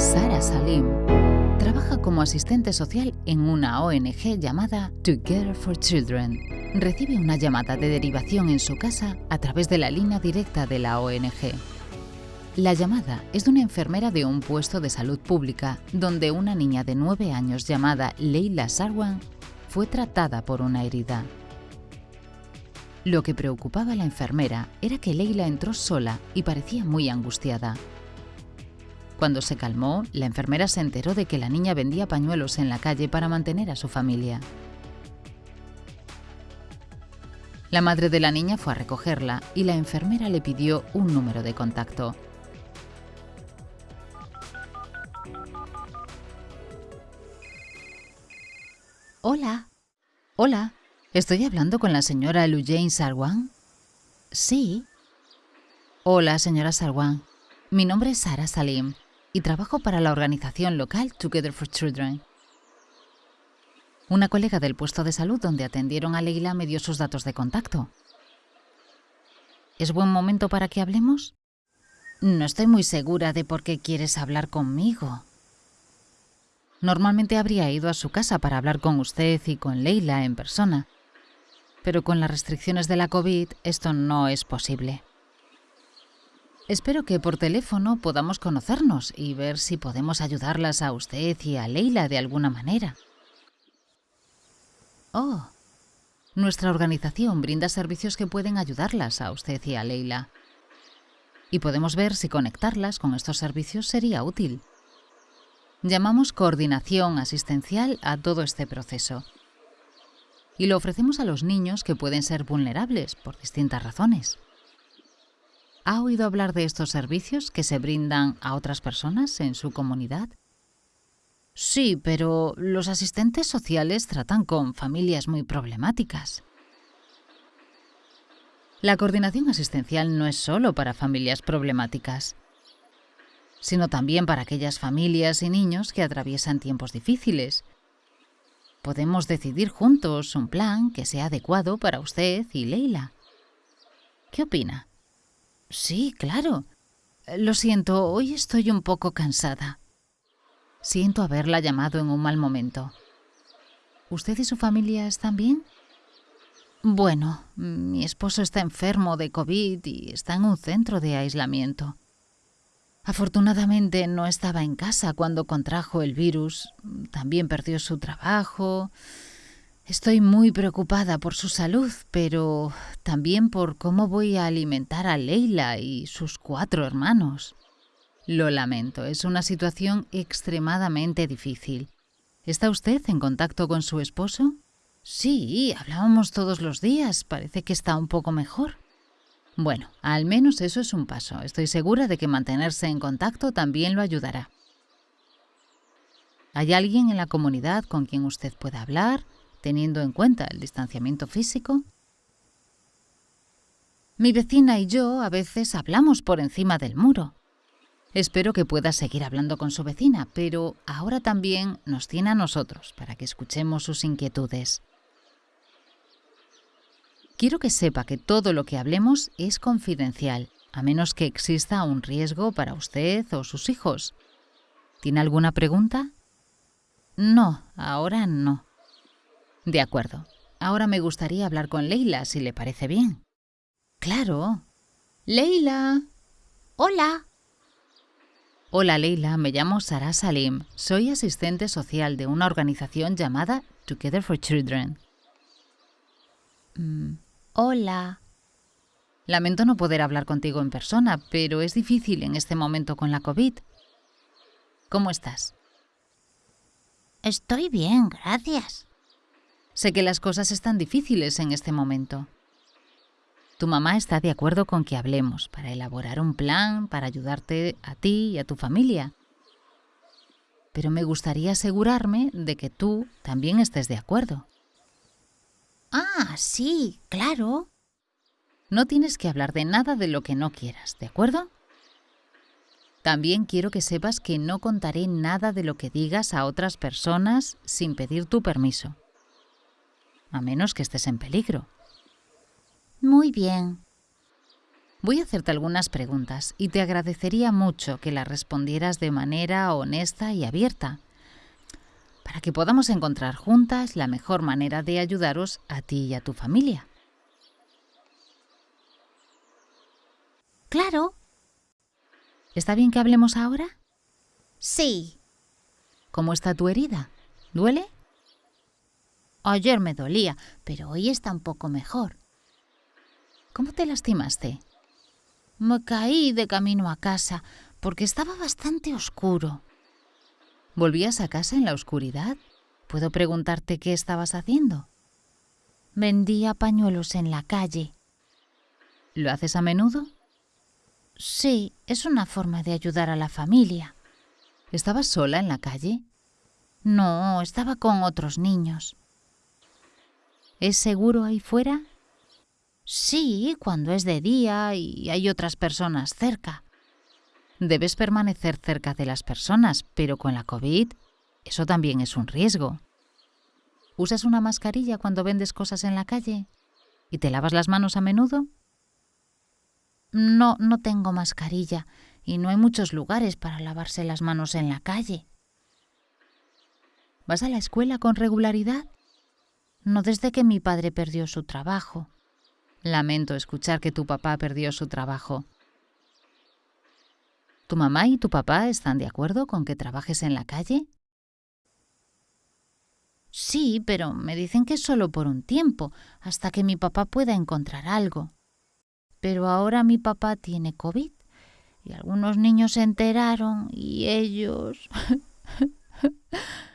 Sara Salim trabaja como asistente social en una ONG llamada Together for Children. Recibe una llamada de derivación en su casa a través de la línea directa de la ONG. La llamada es de una enfermera de un puesto de salud pública donde una niña de 9 años llamada Leila Sarwan fue tratada por una herida. Lo que preocupaba a la enfermera era que Leila entró sola y parecía muy angustiada. Cuando se calmó, la enfermera se enteró de que la niña vendía pañuelos en la calle para mantener a su familia. La madre de la niña fue a recogerla y la enfermera le pidió un número de contacto. Hola. Hola. ¿Estoy hablando con la señora Jane Sarwan? Sí. Hola, señora Sarwan. Mi nombre es Sara Salim y trabajo para la organización local Together for Children. Una colega del puesto de salud donde atendieron a Leila me dio sus datos de contacto. ¿Es buen momento para que hablemos? No estoy muy segura de por qué quieres hablar conmigo. Normalmente habría ido a su casa para hablar con usted y con Leila en persona, pero con las restricciones de la COVID esto no es posible. Espero que por teléfono podamos conocernos y ver si podemos ayudarlas a usted y a Leila de alguna manera. Oh, nuestra organización brinda servicios que pueden ayudarlas a usted y a Leila. Y podemos ver si conectarlas con estos servicios sería útil. Llamamos coordinación asistencial a todo este proceso y lo ofrecemos a los niños que pueden ser vulnerables por distintas razones. ¿Ha oído hablar de estos servicios que se brindan a otras personas en su comunidad? Sí, pero los asistentes sociales tratan con familias muy problemáticas. La coordinación asistencial no es solo para familias problemáticas, sino también para aquellas familias y niños que atraviesan tiempos difíciles Podemos decidir juntos un plan que sea adecuado para usted y Leila. ¿Qué opina? Sí, claro. Lo siento, hoy estoy un poco cansada. Siento haberla llamado en un mal momento. ¿Usted y su familia están bien? Bueno, mi esposo está enfermo de COVID y está en un centro de aislamiento. Afortunadamente no estaba en casa cuando contrajo el virus. También perdió su trabajo. Estoy muy preocupada por su salud, pero también por cómo voy a alimentar a Leila y sus cuatro hermanos. Lo lamento, es una situación extremadamente difícil. ¿Está usted en contacto con su esposo? Sí, hablábamos todos los días. Parece que está un poco mejor. Bueno, al menos eso es un paso. Estoy segura de que mantenerse en contacto también lo ayudará. ¿Hay alguien en la comunidad con quien usted pueda hablar, teniendo en cuenta el distanciamiento físico? Mi vecina y yo a veces hablamos por encima del muro. Espero que pueda seguir hablando con su vecina, pero ahora también nos tiene a nosotros para que escuchemos sus inquietudes. Quiero que sepa que todo lo que hablemos es confidencial, a menos que exista un riesgo para usted o sus hijos. ¿Tiene alguna pregunta? No, ahora no. De acuerdo. Ahora me gustaría hablar con Leila, si le parece bien. Claro. Leila. Hola. Hola Leila, me llamo Sara Salim. Soy asistente social de una organización llamada Together for Children. Mm, Hola. Lamento no poder hablar contigo en persona, pero es difícil en este momento con la COVID. ¿Cómo estás? Estoy bien, gracias. Sé que las cosas están difíciles en este momento. Tu mamá está de acuerdo con que hablemos para elaborar un plan para ayudarte a ti y a tu familia. Pero me gustaría asegurarme de que tú también estés de acuerdo. Ah, sí, claro. No tienes que hablar de nada de lo que no quieras, ¿de acuerdo? También quiero que sepas que no contaré nada de lo que digas a otras personas sin pedir tu permiso. A menos que estés en peligro. Muy bien. Voy a hacerte algunas preguntas y te agradecería mucho que las respondieras de manera honesta y abierta, para que podamos encontrar juntas la mejor manera de ayudaros a ti y a tu familia. Claro. ¿Está bien que hablemos ahora? Sí. ¿Cómo está tu herida? ¿Duele? Ayer me dolía, pero hoy está un poco mejor. ¿Cómo te lastimaste? Me caí de camino a casa porque estaba bastante oscuro. ¿Volvías a casa en la oscuridad? ¿Puedo preguntarte qué estabas haciendo? Vendía pañuelos en la calle. ¿Lo haces a menudo? Sí, es una forma de ayudar a la familia. ¿Estabas sola en la calle? No, estaba con otros niños. ¿Es seguro ahí fuera? Sí, cuando es de día y hay otras personas cerca. Debes permanecer cerca de las personas, pero con la COVID eso también es un riesgo. ¿Usas una mascarilla cuando vendes cosas en la calle? ¿Y te lavas las manos a menudo? No, no tengo mascarilla y no hay muchos lugares para lavarse las manos en la calle. ¿Vas a la escuela con regularidad? No desde que mi padre perdió su trabajo. Lamento escuchar que tu papá perdió su trabajo. ¿Tu mamá y tu papá están de acuerdo con que trabajes en la calle? Sí, pero me dicen que solo por un tiempo, hasta que mi papá pueda encontrar algo. Pero ahora mi papá tiene COVID y algunos niños se enteraron y ellos...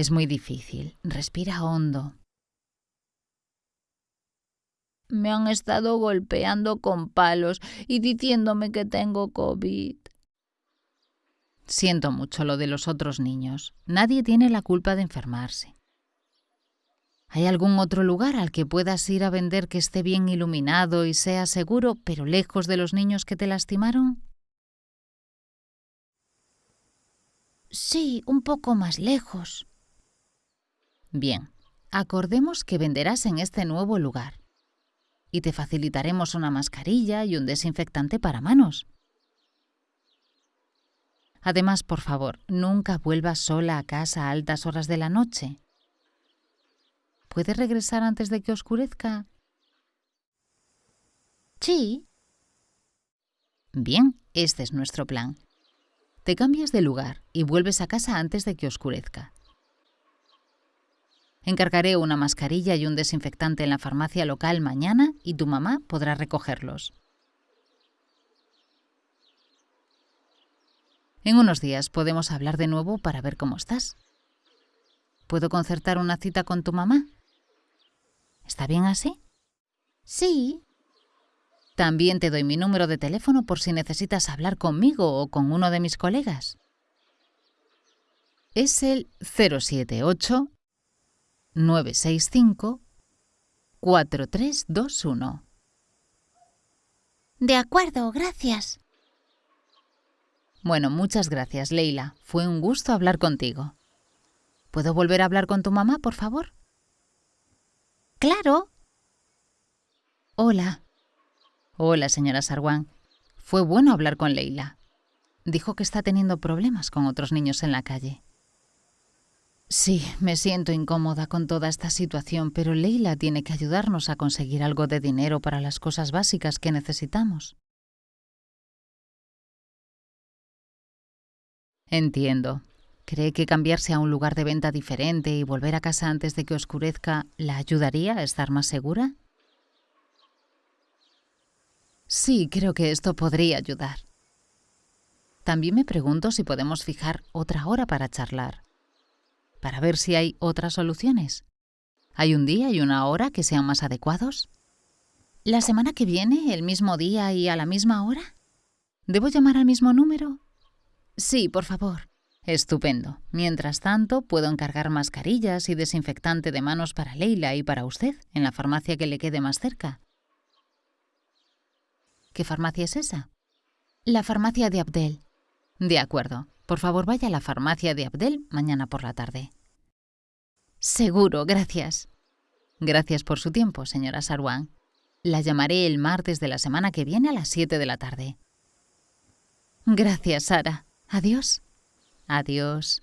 es muy difícil. Respira hondo. Me han estado golpeando con palos y diciéndome que tengo COVID. Siento mucho lo de los otros niños. Nadie tiene la culpa de enfermarse. ¿Hay algún otro lugar al que puedas ir a vender que esté bien iluminado y sea seguro, pero lejos de los niños que te lastimaron? Sí, un poco más lejos. Bien, acordemos que venderás en este nuevo lugar y te facilitaremos una mascarilla y un desinfectante para manos. Además, por favor, nunca vuelvas sola a casa a altas horas de la noche. ¿Puedes regresar antes de que oscurezca? Sí. Bien, este es nuestro plan. Te cambias de lugar y vuelves a casa antes de que oscurezca. Encargaré una mascarilla y un desinfectante en la farmacia local mañana y tu mamá podrá recogerlos. En unos días podemos hablar de nuevo para ver cómo estás. ¿Puedo concertar una cita con tu mamá? ¿Está bien así? Sí. También te doy mi número de teléfono por si necesitas hablar conmigo o con uno de mis colegas. Es el 078 965 4321. De acuerdo, gracias. Bueno, muchas gracias, Leila. Fue un gusto hablar contigo. ¿Puedo volver a hablar con tu mamá, por favor? Claro. Hola. Hola, señora Sarwan. Fue bueno hablar con Leila. Dijo que está teniendo problemas con otros niños en la calle. Sí, me siento incómoda con toda esta situación, pero Leila tiene que ayudarnos a conseguir algo de dinero para las cosas básicas que necesitamos. Entiendo. ¿Cree que cambiarse a un lugar de venta diferente y volver a casa antes de que oscurezca la ayudaría a estar más segura? Sí, creo que esto podría ayudar. También me pregunto si podemos fijar otra hora para charlar para ver si hay otras soluciones. ¿Hay un día y una hora que sean más adecuados? ¿La semana que viene, el mismo día y a la misma hora? ¿Debo llamar al mismo número? Sí, por favor. Estupendo. Mientras tanto, puedo encargar mascarillas y desinfectante de manos para Leila y para usted en la farmacia que le quede más cerca. ¿Qué farmacia es esa? La farmacia de Abdel. De acuerdo. Por favor, vaya a la farmacia de Abdel mañana por la tarde. Seguro, gracias. Gracias por su tiempo, señora Sarwan. La llamaré el martes de la semana que viene a las 7 de la tarde. Gracias, Sara. Adiós. Adiós.